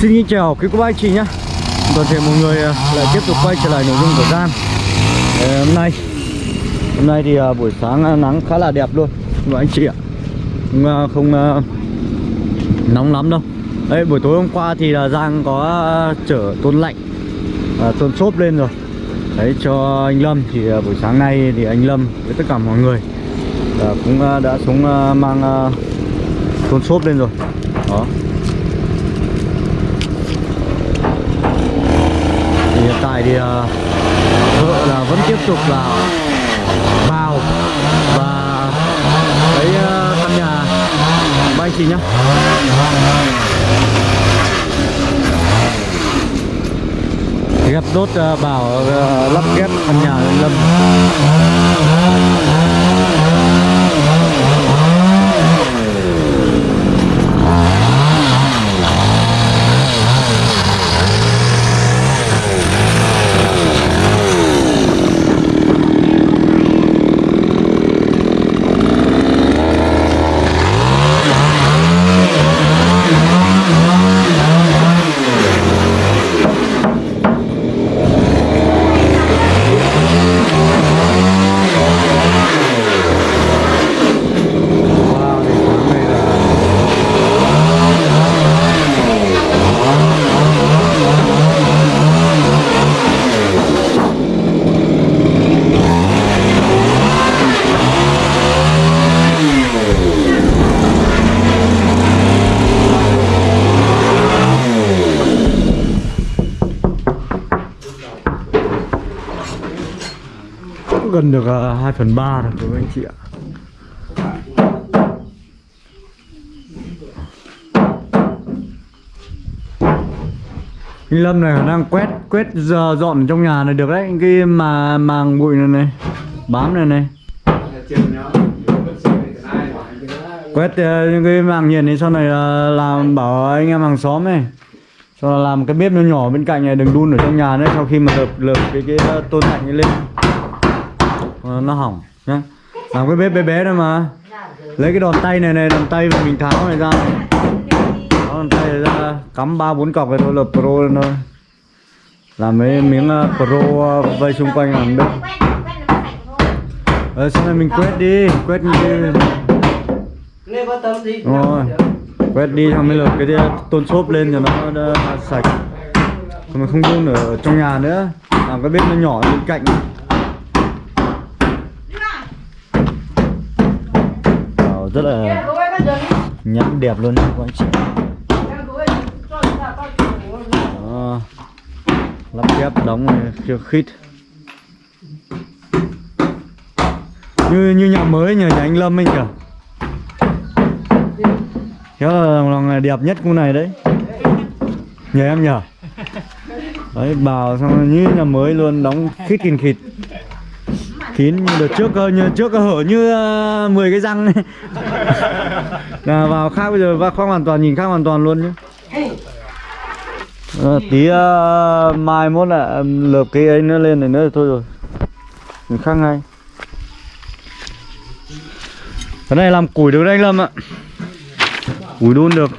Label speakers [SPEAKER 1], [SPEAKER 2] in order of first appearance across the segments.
[SPEAKER 1] Xin chào quý cô bác anh chị nhé. Toàn thể mọi người à, lại tiếp tục quay trở lại nội dung của Gian. À, Hôm nay Hôm nay thì à, buổi sáng à, nắng khá là đẹp luôn. Các anh chị ạ Không, à, không à, nóng lắm đâu. Đấy buổi tối hôm qua thì là Giang có à, chở tôn lạnh à, Tôn xốp lên rồi. Đấy cho anh Lâm thì à, buổi sáng nay thì anh Lâm với tất cả mọi người à, Cũng à, đã xuống à, mang à, tôn xốp lên rồi. Đó. Thì hiện tại thì uh, vợ là vẫn tiếp tục là vào và lấy uh, ờ, căn nhà. Ba anh chị nhá. Ghép đốt uh, ờ, bảo uh, lắp ghép căn nhà của Lâm Wow, thì sáng nay là gần được uh, 2 phần 3 rồi. Các anh chị ạ. Anh Lâm này năng quét quét giờ dọn trong nhà này được đấy cái mà màng bụi này này bám này này. Quét ờ, những cái màng nhiệt này sau này là làm bảo anh em hàng xóm này. Sau là làm cái bếp nó nhỏ bên cạnh này đừng đun ở trong nhà nữa sau khi mà lợp lợp cái cái ờ, tôn lạnh lên. Ờ, nó hỏng nhá. Làm cái bếp bé bé thôi mà. Lấy cái đòn tay này này đòn tay mà mình tháo này ra. Đó, đòn tay này ra cắm ba bốn cọc này thôi là pro lên thôi. Làm mấy miếng uh, pro uh, vây xung quanh làm bếp. Ờ sau này mình quét đi quét
[SPEAKER 2] gì?
[SPEAKER 1] Đúng rồi. quét đi xong mới lợp cái tôn xốp lên cho nó đỡ sạch. Còn mình không đun ở trong nhà nữa. Làm cái bếp nó nhỏ bên cạnh rất là nhẵn đẹp luôn các anh chị. Đó. lắp ghép đóng này, chưa khít. Như như nhà mới nhờ nhà anh Lâm anh kìa. Khéo là là đẹp nhất khu này đấy. Nhờ em nhờ. Đấy bảo xong như nhà mới luôn, đóng khít kìn khịt. Kín như đợt trước như trước hở như uh, 10 cái răng này là vào khác bây giờ vào khác hoàn toàn nhìn khác hoàn toàn luôn nhé. Ờ, tí uh, mai mốt là lợp cái ấy nữa lên này nữa thì thôi rồi. Mình khác ngay. Cái này làm củi được đấy anh Lâm ạ. Củi đun được.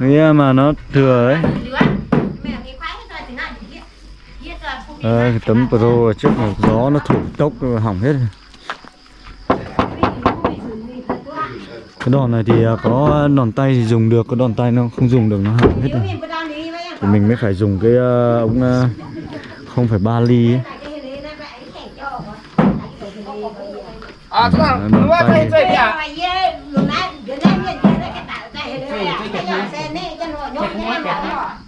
[SPEAKER 1] Cái mà nó thừa ấy Ờ, cái tấm pro trước này gió nó thổi tốc hỏng hết rồi. Cái đòn này thì à, có đòn tay thì dùng được, có đòn tay nó không dùng được nó hỏng hết rồi Thì mình mới phải dùng cái uh, ống uh, 0,3 ly ấy.
[SPEAKER 2] À, không?
[SPEAKER 1] tay.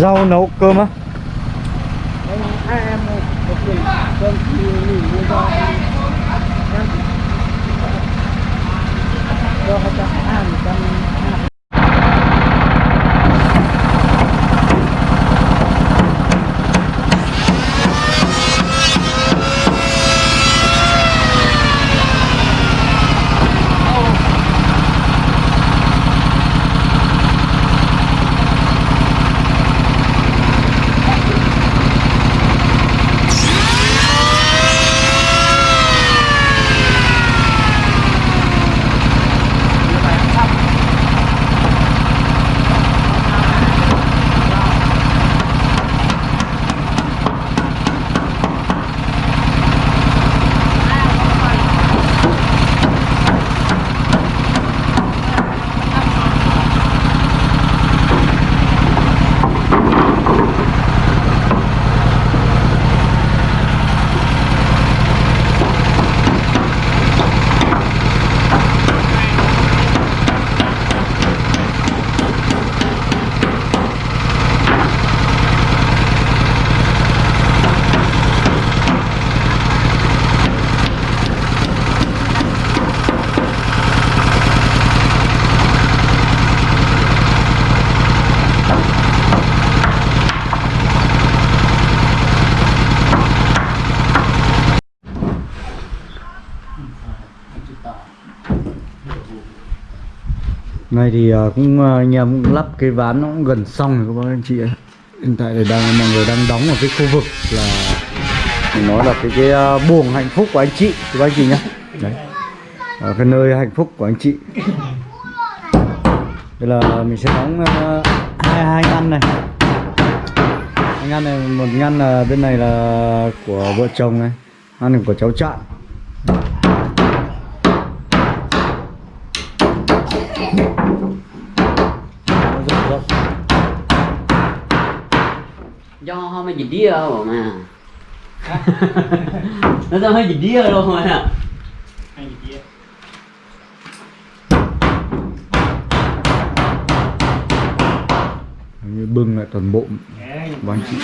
[SPEAKER 1] rau nấu cơm á.
[SPEAKER 2] Hãy subscribe cho kênh Ghiền Mì Gõ Để không bỏ lỡ những video hấp dẫn
[SPEAKER 1] nay thì ờ, cũng à, anh em cũng lắp cái ván nó cũng gần xong rồi các bác anh chị ấy Hiện tại thì đang mọi người đang đóng ở cái khu vực là mình nói là cái cái ờ, buồng hạnh phúc của anh chị các bác anh chị nhá. Đấy. Ở cái nơi hạnh phúc của anh chị. Đây là mình sẽ đóng uh, hai hai ngăn này. Hai ngăn này một ngăn là bên này là của vợ chồng này ngăn này của cháu trạng.
[SPEAKER 3] Do mấy gì đĩa rồi mà. Nó do mấy gì đĩa luôn mà. Nè
[SPEAKER 1] như bưng lại toàn bộ của anh chị.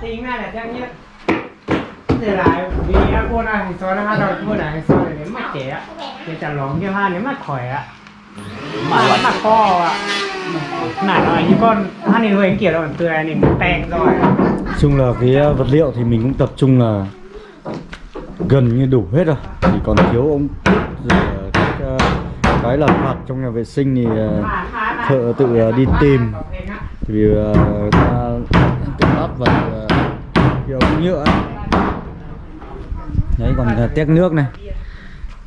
[SPEAKER 2] Tính này là chắc nhất thế là vì cô này xóa nó hai đầu cô này xóa này nếu mà trẻ. Thì chẳng lóng cho hai nếu mà khỏe ạ. Nãy như con hai này người kiểu là còn này mình tèn rồi.
[SPEAKER 1] Chung là cái ờ, vật liệu thì mình cũng tập trung là gần như đủ hết rồi. Chỉ còn thiếu ống các ờ, cái là phạt trong nhà vệ sinh thì ờ, thợ tự đi tìm. Thì vì ta tự lắp vào cái ống nhựa đấy, còn tét nước này.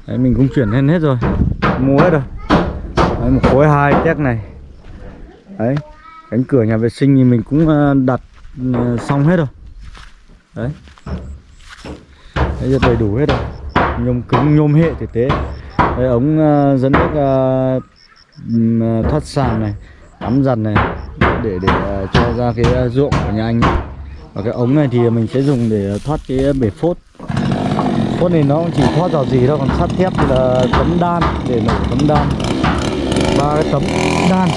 [SPEAKER 1] Đấy, mình cũng chuyển lên hết rồi. Mua hết rồi đấy, một khối hai tét này. Đấy cánh cửa nhà vệ sinh thì mình cũng ờ, đặt ờ, xong hết rồi. Đấy. Đấy giờ đầy đủ hết rồi. Nhôm cứng nhôm hệ thực tế. Đấy, ống ờ, dẫn nước thoát sàn này tắm dần này để để cho ra cái ruộng của nhà anh. Và cái ống này thì mình sẽ dùng để thoát cái bể phốt. Phốt này nó cũng chỉ thoát dò gì đâu còn sắt thép thì là tấm đan để nổ tấm đan ba cái tấm đan.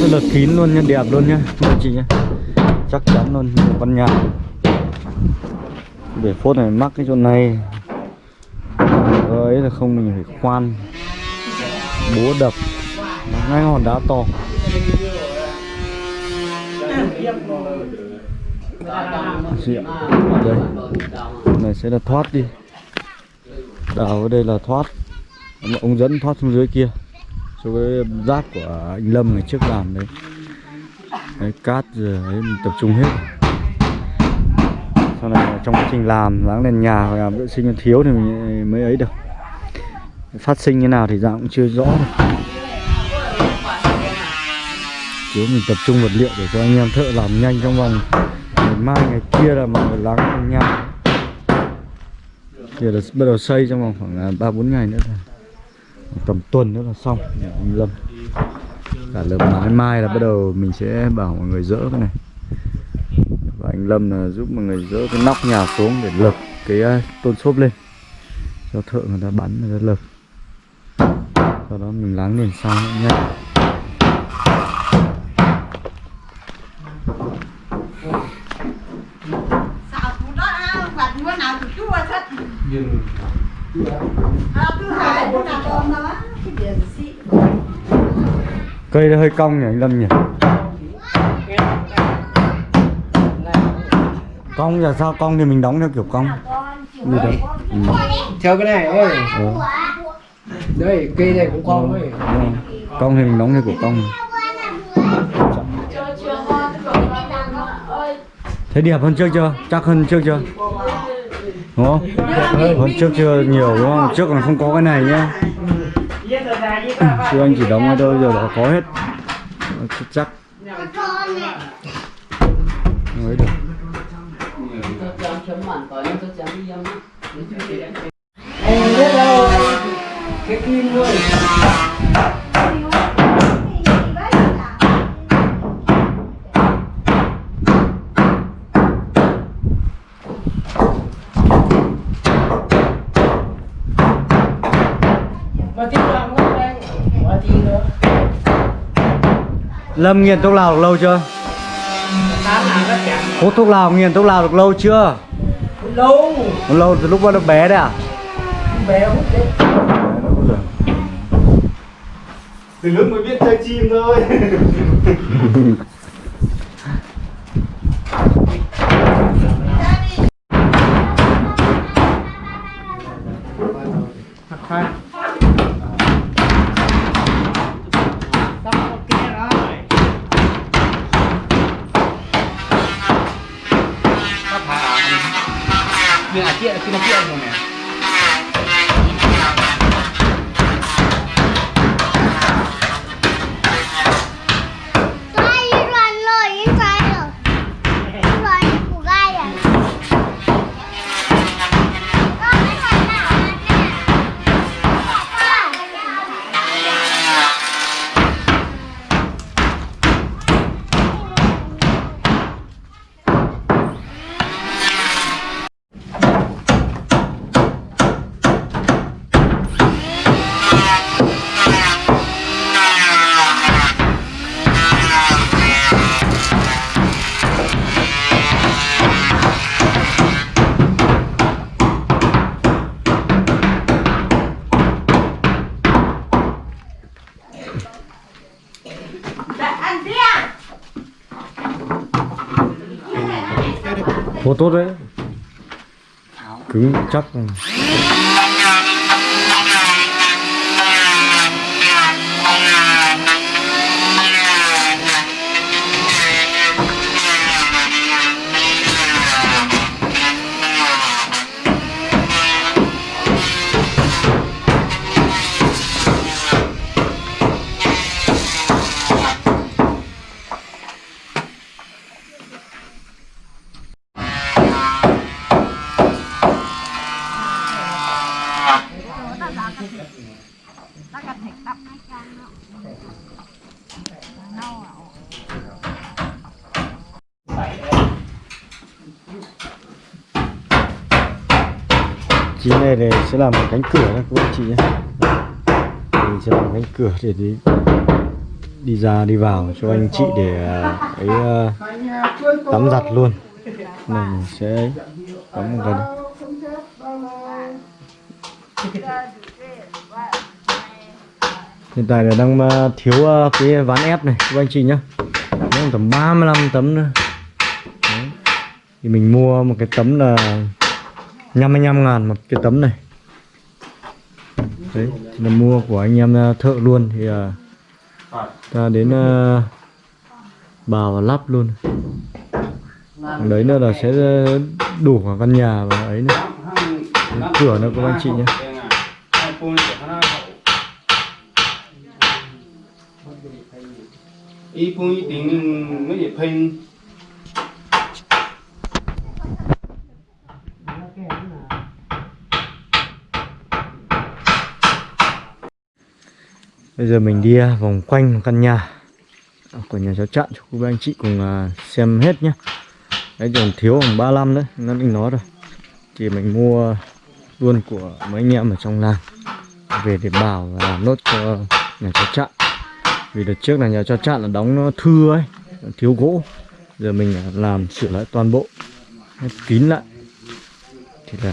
[SPEAKER 1] Rất là kín luôn nha đẹp luôn nhá anh chị nhá. Chắc chắn luôn văn căn nhà. Để phốt này mắc cái chỗ này. Ấy là không, mình phải khoan. Búa đập. Ngay hòn đá to. Chị đây. Này sẽ là thoát đi. Đào ở đây là thoát. Ông dẫn thoát xuống dưới kia. Chỗ cái rác của anh Lâm ngày trước làm đấy. Đấy cát rồi đấy, mình tập trung hết. Sau này trong quá trình làm dáng lên nhà hoặc làm vệ sinh còn thiếu thì mình mới ấy được. Phát sinh như nào thì dạng cũng chưa rõ được. Thiếu mình tập trung vật liệu để cho anh em thợ làm nhanh trong vòng mai, ngày kia là mọi người lắng cùng nhau. Thì là bắt đầu xây trong vòng khoảng à, ba, bốn ngày nữa thôi. Tầm tuần nữa là xong, nhà anh Lâm. Cả lớp mái mai là bắt đầu mình sẽ bảo mọi người dỡ cái này. Và anh Lâm là giúp mọi người dỡ cái nóc nhà xuống để lợp cái à, tôn xốp lên. Cho thợ người ta bắn, người ta lợp sau đó mình láng nền xong nhanh nhé
[SPEAKER 4] Sao cũng đó à, và bữa nào thì chú qua thích.
[SPEAKER 2] dừng
[SPEAKER 4] À, thứ hai bữa nào con đó. Cái điều gì?
[SPEAKER 1] Cây nó hơi cong nhỉ anh Lâm nhỉ? Cong là sao? Cong thì mình đóng theo kiểu cong. Như đấy ừ.
[SPEAKER 2] theo cái này ơi.
[SPEAKER 1] Ừ.
[SPEAKER 2] đây cây này cũng con ấy.
[SPEAKER 1] Rồi. cong thì mình đóng theo kiểu cong. Thấy đẹp hơn trước chưa? Chắc hơn trước chưa? Đúng không? Hơn trước chưa nhiều đúng không? Trước còn không có cái này nhá chú anh chỉ đóng ở đâu giờ đã có hết chắc chắc mới được Lâm nghiền thuốc lào được lâu chưa?
[SPEAKER 2] Nó
[SPEAKER 1] hút thuốc lào nghiền thuốc lào được lâu chưa?
[SPEAKER 2] Lâu.
[SPEAKER 1] Lâu từ lúc bắt đầu bé đấy à?
[SPEAKER 2] Bé hút đấy.
[SPEAKER 5] Từ lúc mới biết chơi chim thôi
[SPEAKER 1] Cứng chắc. Chín này để sẽ làm một cánh cửa các bạn chị nhé. Mình sẽ làm cánh cửa để đi đi ra, đi vào cho anh chị để, ấy ờ, tắm giặt luôn. Này mình sẽ tắm một cái hiện tại là đang ờ, thiếu ờ, cái ván ép này, các anh chị nhá nó tầm 35 tấm nữa. Đấy. thì mình mua một cái tấm là 55 ngàn một cái tấm này đấy thì là mua của anh em thợ luôn thì à, ta đến à, bào và lắp luôn đấy nữa là sẽ đủ cả căn nhà và ấy nữa Đấy, cửa nữa các anh chị nhé
[SPEAKER 5] ý nó
[SPEAKER 1] Bây giờ mình đi à, vòng quanh căn nhà của nhà cháu Trạng cho quý anh chị cùng à, xem hết nhé. đấy còn thiếu khoảng 35 đấy, nó định nói rồi. Thì mình mua luôn của mấy anh em ở trong làng, về để bảo và làm nốt cho nhà cháu chặn vì đợt trước là nhà cháu chặn là đóng nó thưa ấy, thiếu gỗ. Giờ mình à, làm sửa lại toàn bộ, hết kín lại. Thì là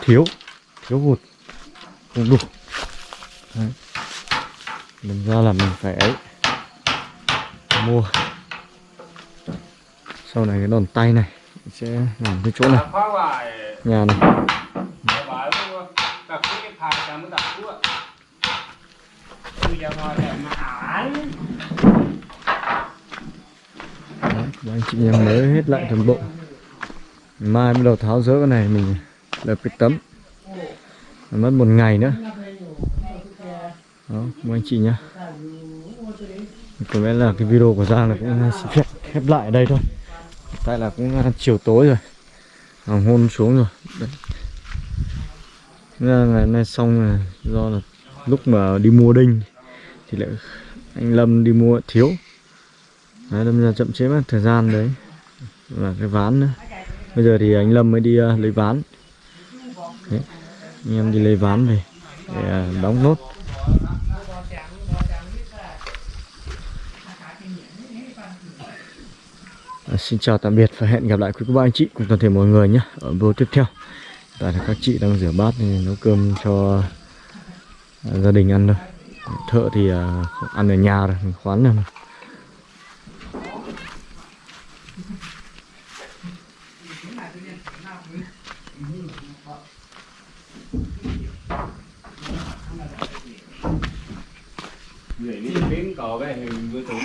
[SPEAKER 1] thiếu thiếu hụt, không đủ mình ra là mình phải ấy mua. Sau này cái đòn tay này sẽ làm cái chỗ này. Nhà này. Đấy, anh chị em mới hết lại toàn bộ. Mai bắt đầu tháo rỡ cái này mình lập cái tấm. Mất một ngày nữa đó mời anh chị nhá có lẽ là cái video của Giang là cũng xin phép khép lại ở đây thôi. Tại là cũng chiều tối rồi. Hoàng hôn xuống rồi. Đấy. Ngày hôm nay xong là do là lúc mà đi mua đinh thì lại anh Lâm đi mua thiếu. Đấy, Lâm ra chậm chế mất thời gian đấy. Và cái ván nữa. Bây giờ thì anh Lâm mới đi uh, lấy ván. Đấy. anh em đi lấy ván về để uh, đóng nốt. À, xin chào tạm biệt và hẹn gặp lại quý cô bác anh chị cùng toàn thể mọi người nhé. Ở video tiếp theo tại là các chị đang rửa bát, nên nấu cơm cho à, gia đình ăn thôi. Thợ thì à, ăn ở nhà rồi mình khoán rồi
[SPEAKER 5] cò cái hình vừa tưởng